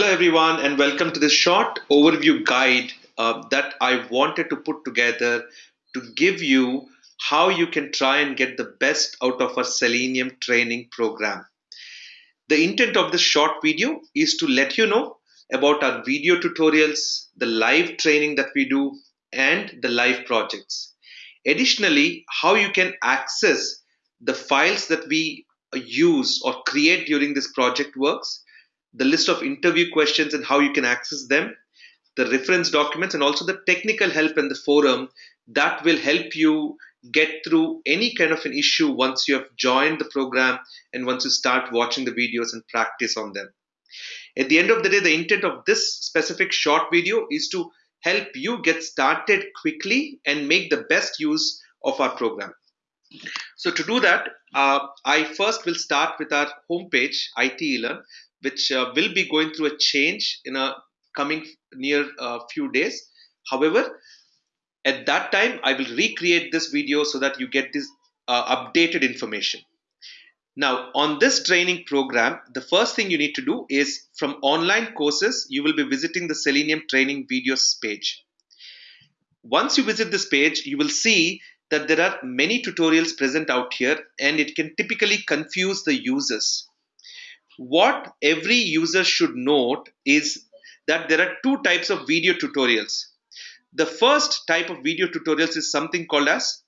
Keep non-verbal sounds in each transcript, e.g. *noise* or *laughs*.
Hello everyone and welcome to this short overview guide uh, that I wanted to put together to give you how you can try and get the best out of our Selenium training program. The intent of this short video is to let you know about our video tutorials, the live training that we do and the live projects. Additionally, how you can access the files that we use or create during this project works the list of interview questions and how you can access them, the reference documents, and also the technical help and the forum that will help you get through any kind of an issue once you have joined the program and once you start watching the videos and practice on them. At the end of the day, the intent of this specific short video is to help you get started quickly and make the best use of our program. So to do that, uh, I first will start with our homepage, IT eLearn, which uh, will be going through a change in a coming near uh, few days. However, at that time, I will recreate this video so that you get this uh, updated information. Now, on this training program, the first thing you need to do is from online courses, you will be visiting the Selenium training videos page. Once you visit this page, you will see that there are many tutorials present out here and it can typically confuse the users what every user should note is that there are two types of video tutorials. The first type of video tutorials is something called as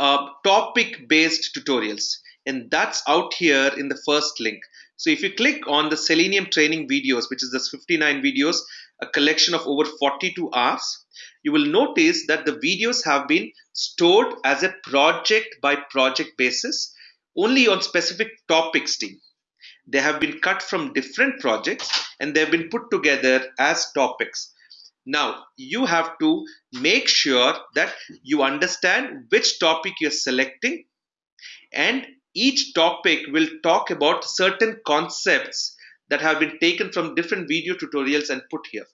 uh, topic based tutorials and that's out here in the first link. So if you click on the Selenium training videos, which is this 59 videos, a collection of over 42 hours, you will notice that the videos have been stored as a project by project basis only on specific topics team they have been cut from different projects and they've been put together as topics. Now, you have to make sure that you understand which topic you're selecting, and each topic will talk about certain concepts that have been taken from different video tutorials and put here.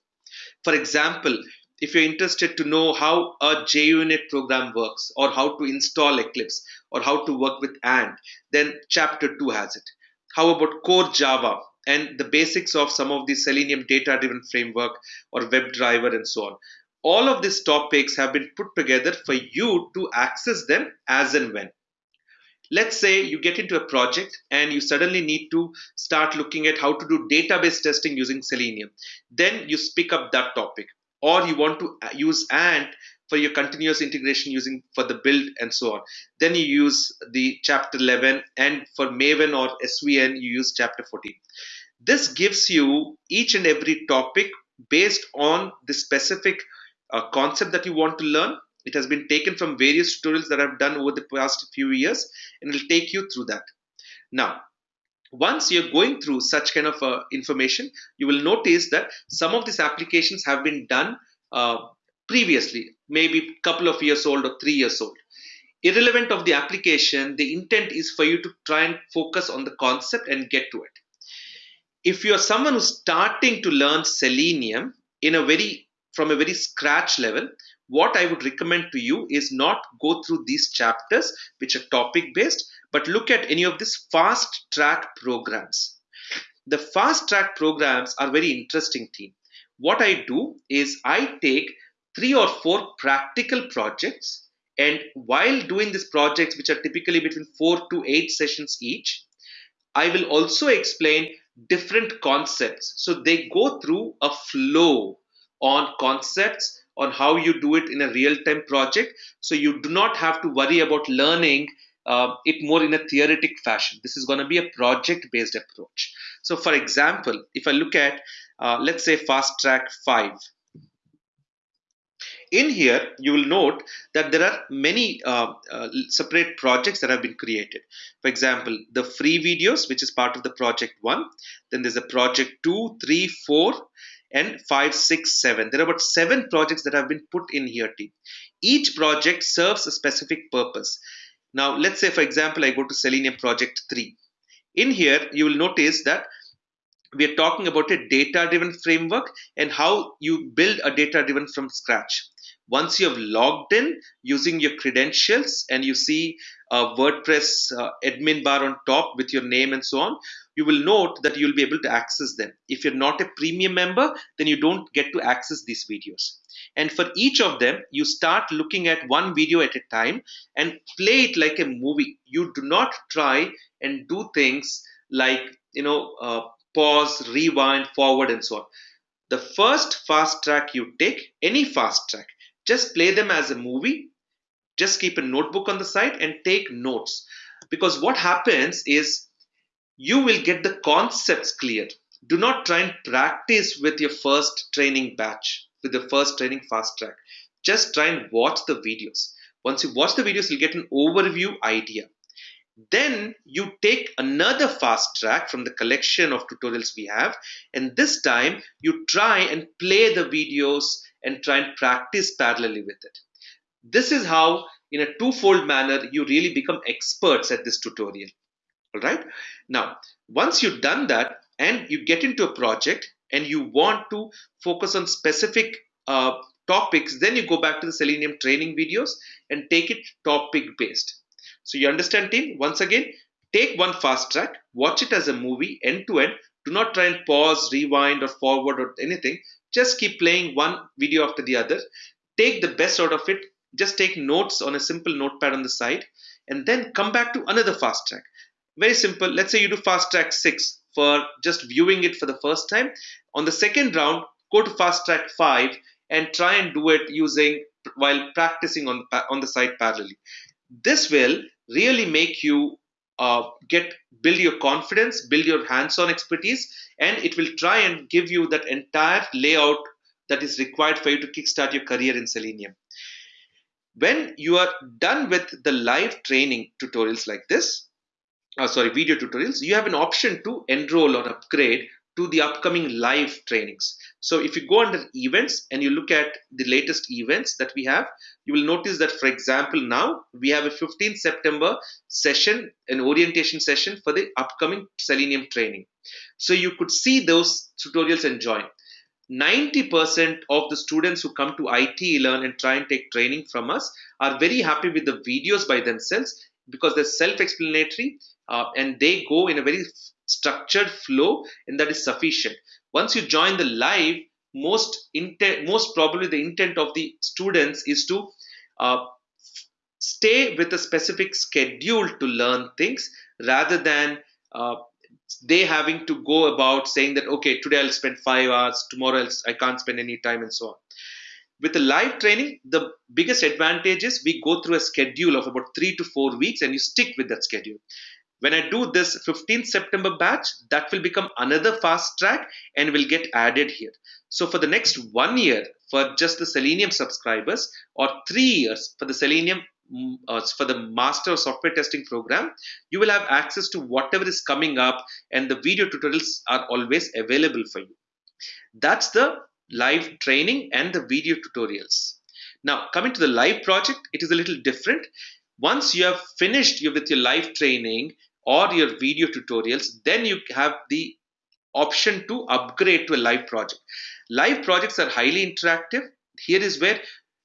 For example, if you're interested to know how a JUnit program works, or how to install Eclipse, or how to work with ANT, then chapter 2 has it. How about core Java and the basics of some of the Selenium data driven framework or WebDriver and so on? All of these topics have been put together for you to access them as and when. Let's say you get into a project and you suddenly need to start looking at how to do database testing using Selenium. Then you pick up that topic. Or you want to use ANT for your continuous integration using for the build and so on. Then you use the chapter 11 and for Maven or SVN you use chapter 14. This gives you each and every topic based on the specific uh, concept that you want to learn. It has been taken from various tutorials that I've done over the past few years and it will take you through that. Now, once you're going through such kind of uh, information, you will notice that some of these applications have been done uh, previously, maybe a couple of years old or three years old. Irrelevant of the application, the intent is for you to try and focus on the concept and get to it. If you're someone who's starting to learn Selenium in a very from a very scratch level, what I would recommend to you is not go through these chapters which are topic based, but look at any of these fast track programs. The fast track programs are very interesting team. What I do is I take three or four practical projects. And while doing these projects which are typically between four to eight sessions each i will also explain different concepts. So they go through a flow on concepts on how you do it in a real-time project. So you do not have to worry about learning uh, it more in a theoretic fashion. This is going to be a project based approach. So for example if i look at uh, let's say fast track 5 in here, you will note that there are many uh, uh, separate projects that have been created. For example, the free videos, which is part of the project one. Then there's a project two, three, four, and five, six, seven. There are about seven projects that have been put in here. Team. Each project serves a specific purpose. Now, let's say, for example, I go to Selenium project three. In here, you will notice that we are talking about a data driven framework and how you build a data driven from scratch once you have logged in using your credentials and you see a WordPress uh, admin bar on top with your name and so on, you will note that you'll be able to access them. If you're not a premium member, then you don't get to access these videos. And for each of them, you start looking at one video at a time and play it like a movie. You do not try and do things like, you know, uh, pause, rewind, forward, and so on. The first fast track you take, any fast track, just play them as a movie. Just keep a notebook on the side and take notes. Because what happens is you will get the concepts clear. Do not try and practice with your first training batch, with the first training fast track. Just try and watch the videos. Once you watch the videos, you'll get an overview idea. Then you take another fast track from the collection of tutorials we have, and this time you try and play the videos and try and practice parallelly with it. This is how, in a twofold manner, you really become experts at this tutorial. All right. Now, once you've done that and you get into a project and you want to focus on specific uh, topics, then you go back to the Selenium training videos and take it topic based. So you understand team, once again, take one fast track, watch it as a movie end to end. Do not try and pause, rewind or forward or anything. Just keep playing one video after the other. Take the best out of it. Just take notes on a simple notepad on the side and then come back to another fast track. Very simple. Let's say you do fast track 6 for just viewing it for the first time. On the second round, go to fast track 5 and try and do it using while practicing on, on the side parallelly. This will really make you uh, get build your confidence, build your hands-on expertise, and it will try and give you that entire layout that is required for you to kickstart your career in Selenium. When you are done with the live training tutorials like this, uh, sorry, video tutorials, you have an option to enroll or upgrade to the upcoming live trainings. So if you go under events and you look at the latest events that we have, you will notice that, for example, now we have a 15th September session, an orientation session for the upcoming Selenium training. So you could see those tutorials and join. 90% of the students who come to IT Learn and try and take training from us are very happy with the videos by themselves because they're self-explanatory uh, and they go in a very structured flow and that is sufficient. Once you join the live most intent most probably the intent of the students is to uh, stay with a specific schedule to learn things rather than uh, they having to go about saying that okay today i'll spend five hours tomorrow else i can't spend any time and so on. With the live training the biggest advantage is we go through a schedule of about three to four weeks and you stick with that schedule when I do this 15th September batch, that will become another fast track and will get added here. So for the next one year, for just the Selenium subscribers, or three years for the Selenium mm, uh, for the master software testing program you will have access to whatever is coming up and the video tutorials are always available for you. That's the live training and the video tutorials. Now coming to the live project it is a little different. Once you have finished with your live training or your video tutorials, then you have the option to upgrade to a live project. Live projects are highly interactive. Here is where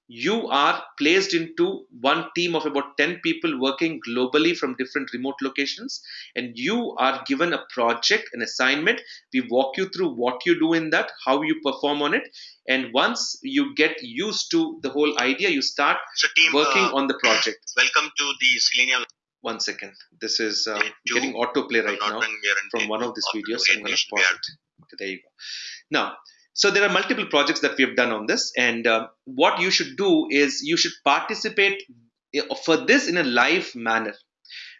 you are placed into one team of about 10 people working globally from different remote locations and you are given a project an assignment we walk you through what you do in that how you perform on it and once you get used to the whole idea you start so team, working uh, on the project welcome to the selenium one second. This is uh, getting autoplay right now from one of these videos. I'm going to pause it. Okay, there you go. Now, so there are multiple projects that we have done on this, and uh, what you should do is you should participate uh, for this in a live manner.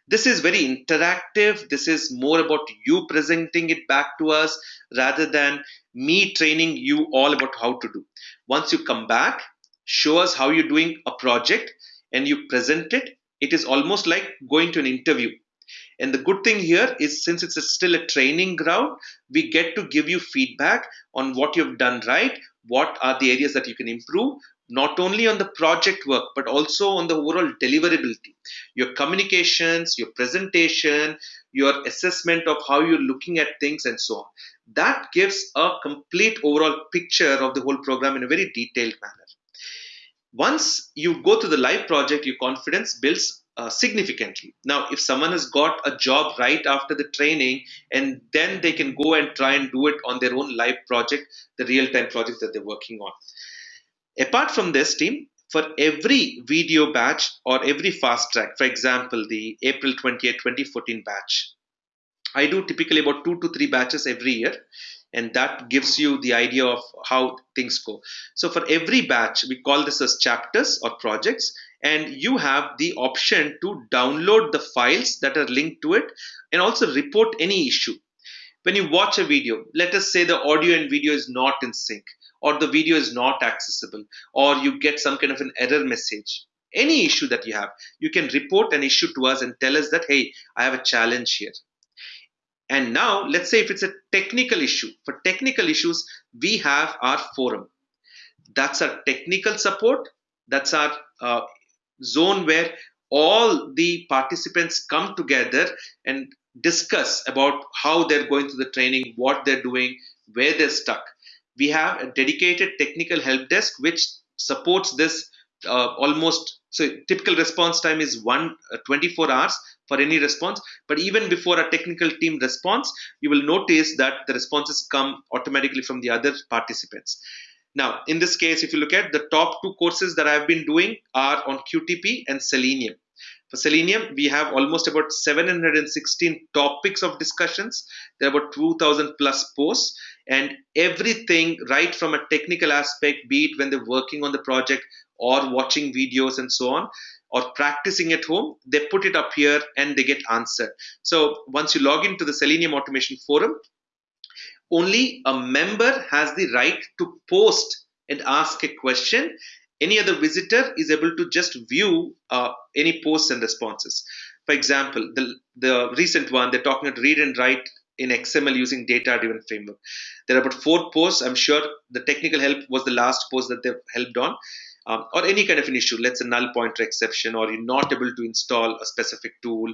This is very interactive. This is more about you presenting it back to us rather than me training you all about how to do. Once you come back, show us how you're doing a project and you present it it is almost like going to an interview. And the good thing here is since it's a still a training ground we get to give you feedback on what you've done right what are the areas that you can improve not only on the project work but also on the overall deliverability. Your communications your presentation your assessment of how you're looking at things and so on. That gives a complete overall picture of the whole program in a very detailed manner once you go to the live project, your confidence builds uh, significantly. Now, if someone has got a job right after the training and then they can go and try and do it on their own live project, the real time project that they're working on. Apart from this team, for every video batch or every fast track, for example, the April 28, 2014 batch, I do typically about two to three batches every year and that gives you the idea of how things go. So for every batch, we call this as chapters or projects, and you have the option to download the files that are linked to it and also report any issue. When you watch a video, let us say the audio and video is not in sync, or the video is not accessible, or you get some kind of an error message. Any issue that you have, you can report an issue to us and tell us that, hey, I have a challenge here. And now, let's say if it's a technical issue, for technical issues, we have our forum. That's our technical support. That's our uh, zone where all the participants come together and discuss about how they're going through the training, what they're doing, where they're stuck. We have a dedicated technical help desk which supports this uh, almost so typical response time is one uh, 24 hours for any response but even before a technical team responds you will notice that the responses come automatically from the other participants now, in this case, if you look at the top two courses that I've been doing are on QTP and Selenium. For Selenium, we have almost about 716 topics of discussions. There are about 2000 plus posts and everything right from a technical aspect, be it when they're working on the project or watching videos and so on, or practicing at home, they put it up here and they get answered. So once you log into the Selenium Automation Forum, only a member has the right to post and ask a question. Any other visitor is able to just view uh, any posts and responses. For example, the, the recent one, they're talking about read and write in XML using data driven framework. There are about four posts. I'm sure the technical help was the last post that they've helped on. Um, or any kind of an issue, let's say null pointer exception, or you're not able to install a specific tool,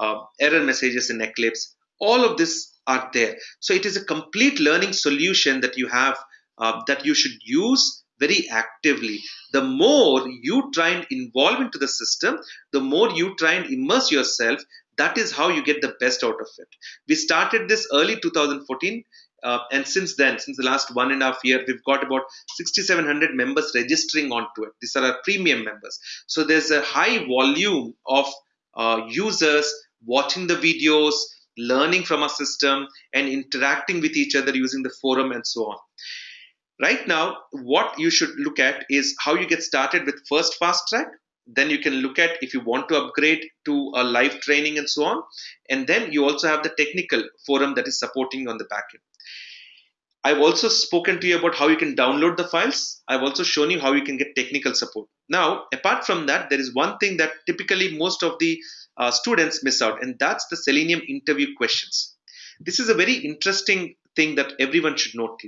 uh, error messages in Eclipse. All of this are there. So it is a complete learning solution that you have uh, that you should use very actively. The more you try and involve into the system, the more you try and immerse yourself, that is how you get the best out of it. We started this early 2014. Uh, and since then, since the last one and a half year, we've got about 6,700 members registering onto it. These are our premium members. So there's a high volume of uh, users watching the videos, learning from our system and interacting with each other using the forum and so on. Right now, what you should look at is how you get started with first fast track. Then you can look at if you want to upgrade to a live training and so on. And then you also have the technical forum that is supporting on the backend. I've also spoken to you about how you can download the files. I've also shown you how you can get technical support. Now, apart from that, there is one thing that typically most of the uh, students miss out, and that's the Selenium interview questions. This is a very interesting thing that everyone should note.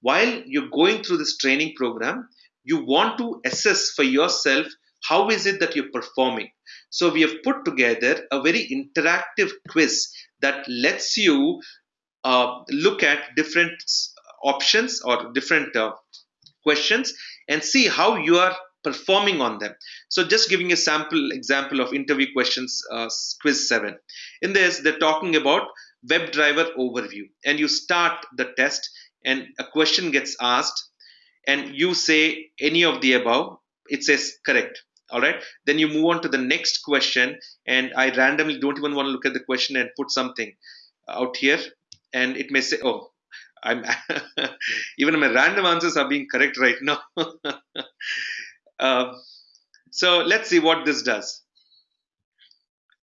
While you're going through this training program, you want to assess for yourself how is it that you're performing. So we have put together a very interactive quiz that lets you uh, look at different options or different uh, questions and see how you are performing on them. So just giving a sample example of interview questions, uh, quiz 7. In this, they're talking about WebDriver overview. And you start the test and a question gets asked and you say any of the above. It says correct. All right. Then you move on to the next question and I randomly don't even want to look at the question and put something out here. And it may say, oh, I'm *laughs* even my random answers are being correct right now. Uh, *laughs* so let's see what this does.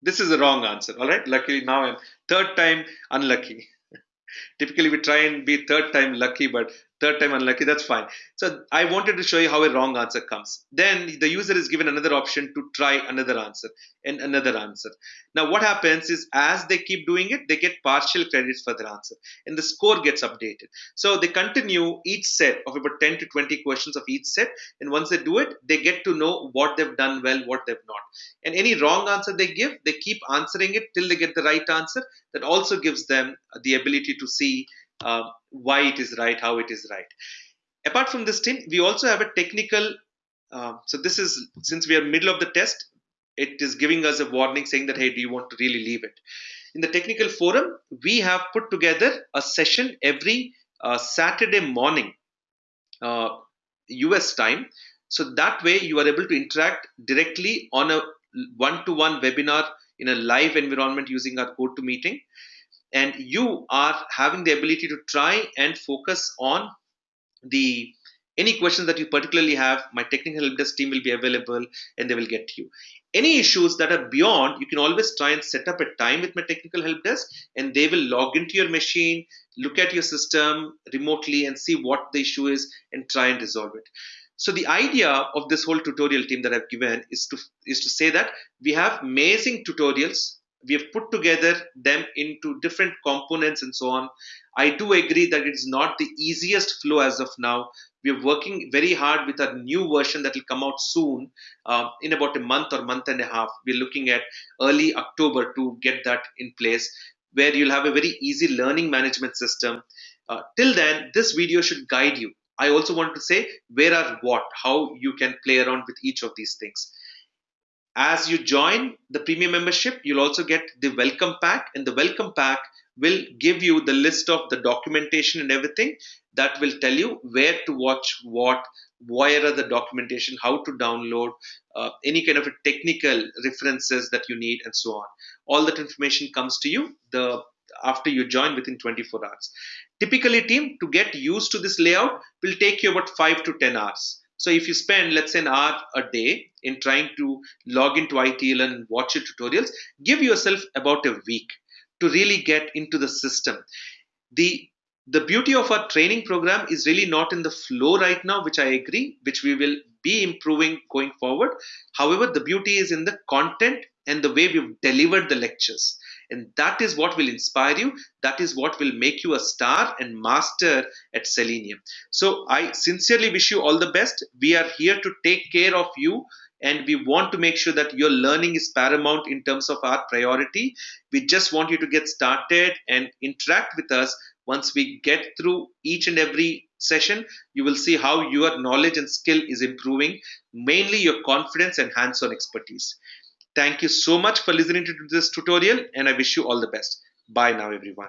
This is the wrong answer. All right. Luckily now I'm third time unlucky. *laughs* Typically we try and be third time lucky, but third time unlucky, that's fine. So I wanted to show you how a wrong answer comes. Then the user is given another option to try another answer and another answer. Now what happens is as they keep doing it, they get partial credits for their answer and the score gets updated. So they continue each set of about 10 to 20 questions of each set. And once they do it, they get to know what they've done well, what they've not. And any wrong answer they give, they keep answering it till they get the right answer. That also gives them the ability to see uh, why it is right, how it is right. Apart from this team, we also have a technical. Uh, so this is since we are middle of the test, it is giving us a warning saying that hey do you want to really leave it in the technical forum we have put together a session every uh, saturday morning uh, us time so that way you are able to interact directly on a one-to-one webinar in a live environment using our GoToMeeting and you are having the ability to try and focus on the any questions that you particularly have my technical help desk team will be available and they will get to you any issues that are beyond you can always try and set up a time with my technical help desk and they will log into your machine look at your system remotely and see what the issue is and try and resolve it so the idea of this whole tutorial team that I've given is to is to say that we have amazing tutorials. We have put together them into different components and so on. I do agree that it's not the easiest flow as of now. We are working very hard with a new version that will come out soon, uh, in about a month or month and a half. We're looking at early October to get that in place, where you'll have a very easy learning management system. Uh, till then, this video should guide you I also want to say where are what, how you can play around with each of these things. As you join the premium membership, you'll also get the welcome pack, and the welcome pack will give you the list of the documentation and everything that will tell you where to watch what, where are the documentation, how to download, uh, any kind of technical references that you need, and so on. All that information comes to you the after you join within 24 hours. Typically, team, to get used to this layout will take you about 5 to 10 hours. So if you spend, let's say, an hour a day in trying to log into ITL and watch your tutorials, give yourself about a week to really get into the system. The the beauty of our training program is really not in the flow right now, which I agree, which we will be improving going forward. However, the beauty is in the content and the way we've delivered the lectures. And that is what will inspire you. That is what will make you a star and master at Selenium. So I sincerely wish you all the best. We are here to take care of you and we want to make sure that your learning is paramount in terms of our priority. We just want you to get started and interact with us. Once we get through each and every session, you will see how your knowledge and skill is improving, mainly your confidence and hands on expertise. Thank you so much for listening to this tutorial and I wish you all the best. Bye now everyone.